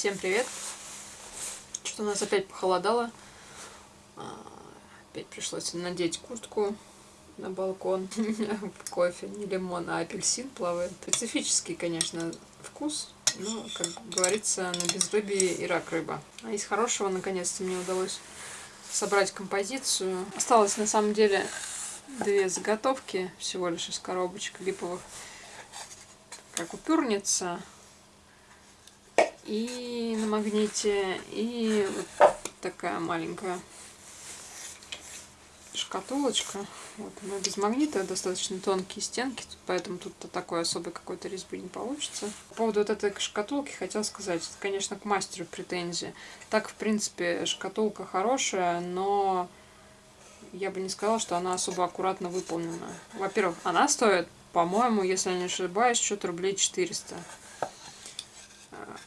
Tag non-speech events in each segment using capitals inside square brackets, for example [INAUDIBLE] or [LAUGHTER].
Всем привет! Что-то у нас опять похолодало. А, опять пришлось надеть куртку на балкон. [LAUGHS] Кофе, не лимон, а апельсин плавает. Специфический, конечно, вкус. Но, как говорится, на безрыбье и рак рыба. А из хорошего, наконец-то, мне удалось собрать композицию. Осталось, на самом деле, две заготовки всего лишь из коробочек липовых. Как упюрница и на магните, и вот такая маленькая шкатулочка. Вот она без магнита, достаточно тонкие стенки, поэтому тут -то такой особой какой-то резьбы не получится. По поводу вот этой шкатулки хотел сказать, это, конечно, к мастеру претензии. Так, в принципе, шкатулка хорошая, но я бы не сказала, что она особо аккуратно выполнена. Во-первых, она стоит, по-моему, если я не ошибаюсь, что-то рублей 400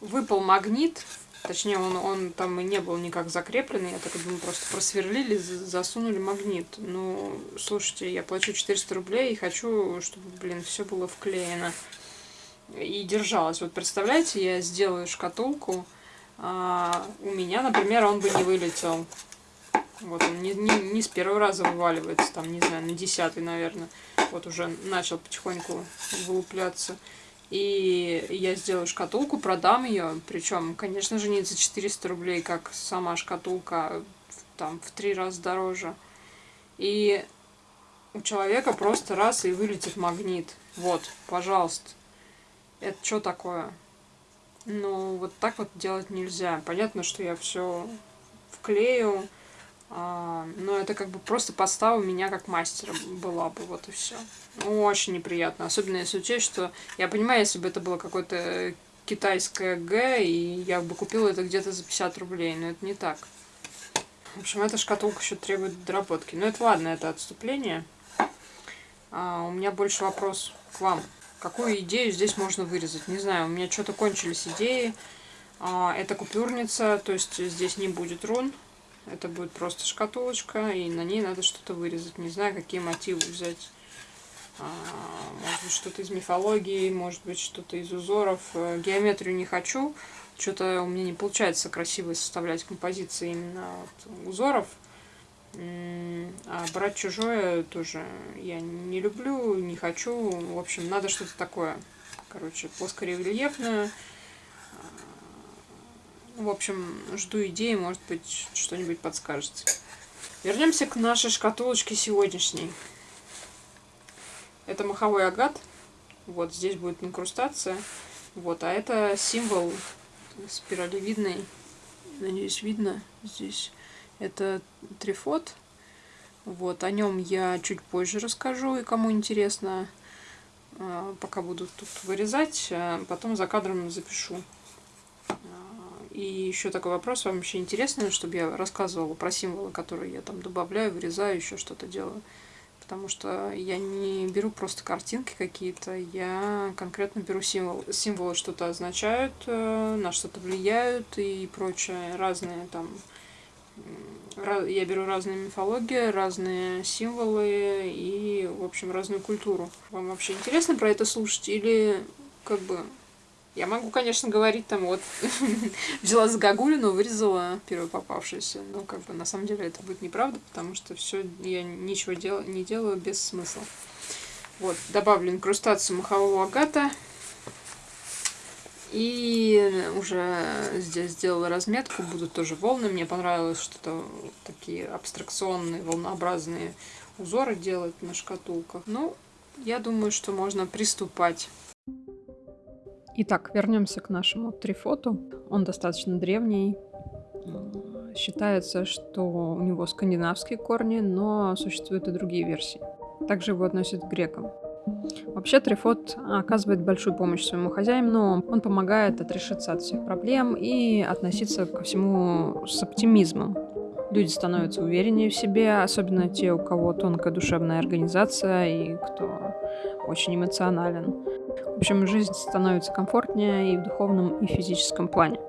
выпал магнит, точнее он, он там и не был никак закрепленный, я так думаю, просто просверлили, засунули магнит. Ну, слушайте, я плачу 400 рублей и хочу, чтобы, блин, все было вклеено и держалось. Вот представляете, я сделаю шкатулку, а у меня, например, он бы не вылетел. Вот он не, не, не с первого раза вываливается, там, не знаю, на десятый, наверное. Вот уже начал потихоньку вылупляться. И я сделаю шкатулку, продам ее. Причем, конечно же, не за 400 рублей, как сама шкатулка, а там в три раза дороже. И у человека просто раз и вылетит магнит. Вот, пожалуйста. Это что такое? Ну, вот так вот делать нельзя. Понятно, что я все вклею, но это как бы просто подстава меня как мастера была бы, вот и все. Ну, очень неприятно, особенно если учесть, что я понимаю, если бы это было какое-то китайское Г, и я бы купила это где-то за 50 рублей, но это не так. В общем, эта шкатулка еще требует доработки. Но это ладно, это отступление. А, у меня больше вопрос к вам. Какую идею здесь можно вырезать? Не знаю, у меня что-то кончились идеи. А, это купюрница, то есть здесь не будет рун. Это будет просто шкатулочка, и на ней надо что-то вырезать. Не знаю, какие мотивы взять. А, может быть, что-то из мифологии, может быть, что-то из узоров. Э, геометрию не хочу. Что-то у меня не получается красиво составлять композиции именно от узоров. А брать чужое тоже я не люблю, не хочу. В общем, надо что-то такое. Короче, плоскорельефное в общем, жду идеи, может быть, что-нибудь подскажете. Вернемся к нашей шкатулочке сегодняшней. Это маховой агат. Вот здесь будет инкрустация. Вот, а это символ спиралевидный. Надеюсь, видно здесь. Это трифот. Вот, о нем я чуть позже расскажу, и кому интересно, а, пока буду тут вырезать, а потом за кадром запишу. И еще такой вопрос, вам вообще интересно, чтобы я рассказывала про символы, которые я там добавляю, вырезаю, еще что-то делаю. Потому что я не беру просто картинки какие-то, я конкретно беру символ. Символы что-то означают, э, на что-то влияют и прочее. Разные там... Я беру разные мифологии, разные символы и, в общем, разную культуру. Вам вообще интересно про это слушать или как бы я могу, конечно, говорить там вот, [LAUGHS] взяла за Гагулину, вырезала первую попавшуюся. Но как бы на самом деле это будет неправда, потому что все я ничего дел, не делаю без смысла. Вот, добавлю инкрустацию махового агата. И уже здесь сделала разметку, будут тоже волны. Мне понравилось что-то такие абстракционные, волнообразные узоры делать на шкатулках. Ну, я думаю, что можно приступать. Итак, вернемся к нашему трифоту. Он достаточно древний. Считается, что у него скандинавские корни, но существуют и другие версии. Также его относят к грекам. Вообще Трифот оказывает большую помощь своему хозяину, он помогает отрешиться от всех проблем и относиться ко всему с оптимизмом. Люди становятся увереннее в себе, особенно те, у кого тонкая душевная организация и кто очень эмоционален. В общем, жизнь становится комфортнее и в духовном, и в физическом плане.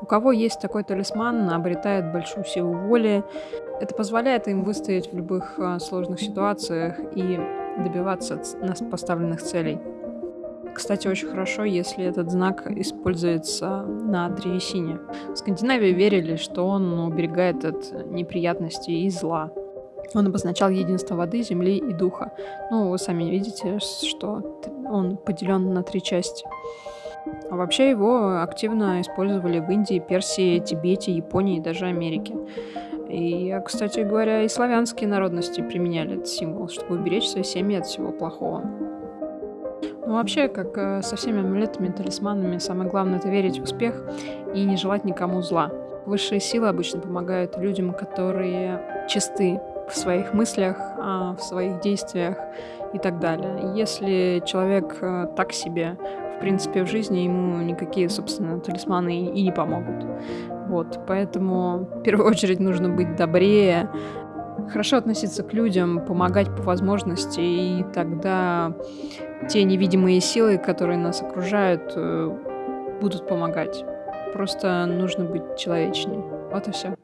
У кого есть такой талисман, обретает большую силу воли. Это позволяет им выстоять в любых а, сложных ситуациях и добиваться поставленных целей. кстати, очень хорошо, если этот знак используется на древесине. В Скандинавии верили, что он уберегает от неприятностей и зла. Он обозначал единство воды, земли и духа. Ну, вы сами видите, что он поделен на три части. А вообще его активно использовали в Индии, Персии, Тибете, Японии и даже Америке. И, кстати говоря, и славянские народности применяли этот символ, чтобы уберечь свои семьи от всего плохого. Ну, вообще, как э, со всеми амулетами, талисманами, самое главное — это верить в успех и не желать никому зла. Высшие силы обычно помогают людям, которые чисты в своих мыслях, а, в своих действиях и так далее. Если человек э, так себе, в принципе, в жизни ему никакие, собственно, талисманы и не помогут. Вот, поэтому в первую [LAUGHS] очередь нужно быть добрее, хорошо относиться к людям, помогать по возможности, и тогда те невидимые силы, которые нас окружают, э, будут помогать. Просто нужно быть человечнее. Вот и все.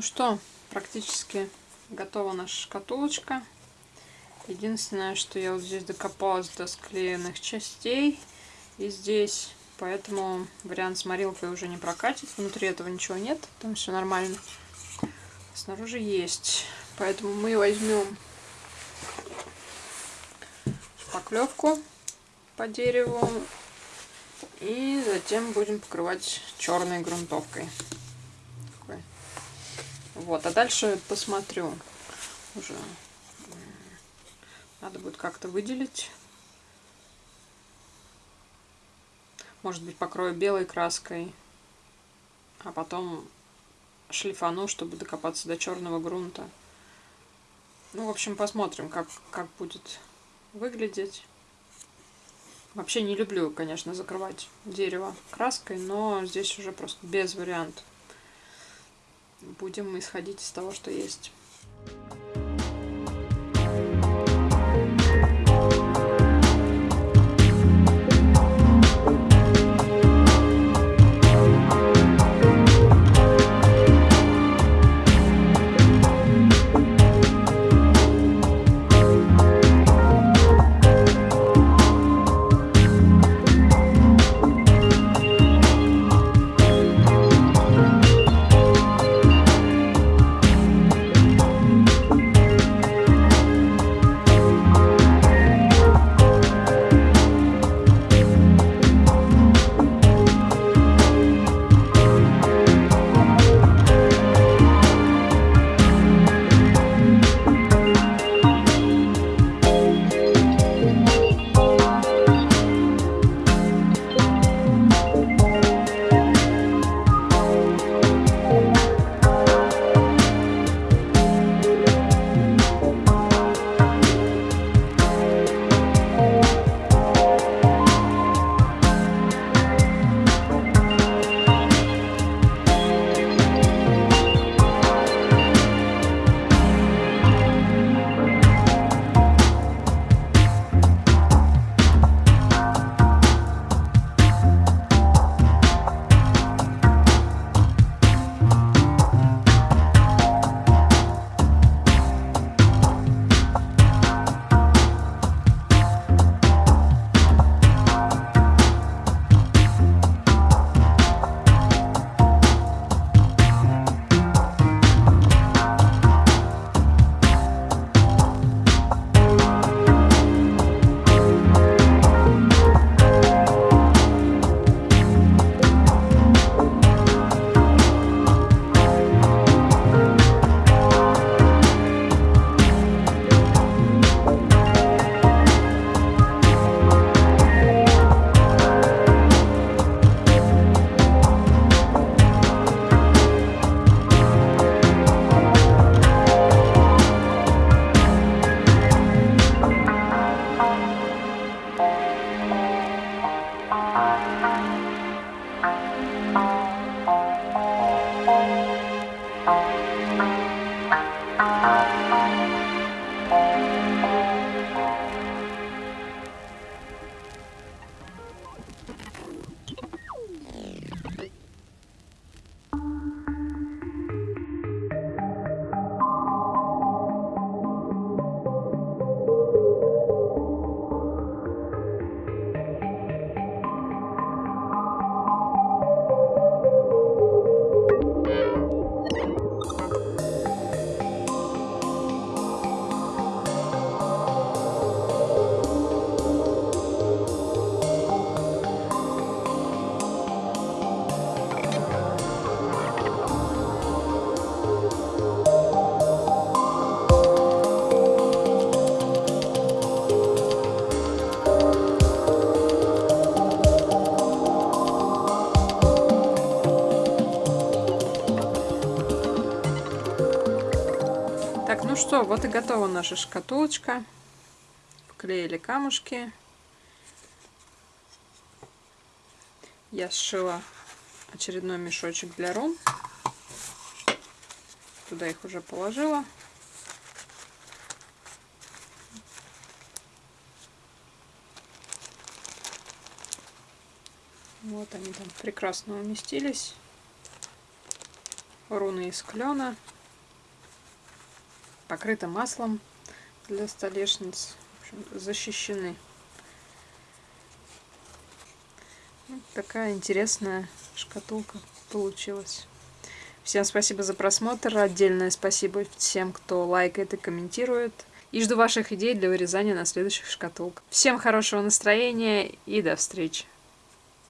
Ну что, практически готова наша шкатулочка. Единственное, что я вот здесь докопалась до склеенных частей. И здесь, поэтому вариант с морилкой уже не прокатит. Внутри этого ничего нет, там все нормально. Снаружи есть. Поэтому мы возьмем шпаклевку по дереву и затем будем покрывать черной грунтовкой. Вот, а дальше посмотрю уже. Надо будет как-то выделить. Может быть, покрою белой краской, а потом шлифану, чтобы докопаться до черного грунта. Ну, в общем, посмотрим, как, как будет выглядеть. Вообще не люблю, конечно, закрывать дерево краской, но здесь уже просто без вариантов будем исходить из того, что есть. Что, вот и готова наша шкатулочка. Вклеили камушки. Я сшила очередной мешочек для рун. Туда их уже положила. Вот они там прекрасно уместились. руны из клена. Покрыта маслом для столешниц. Общем, защищены. Вот такая интересная шкатулка получилась. Всем спасибо за просмотр. Отдельное спасибо всем, кто лайкает и комментирует. И жду ваших идей для вырезания на следующих шкатулках. Всем хорошего настроения и до встречи.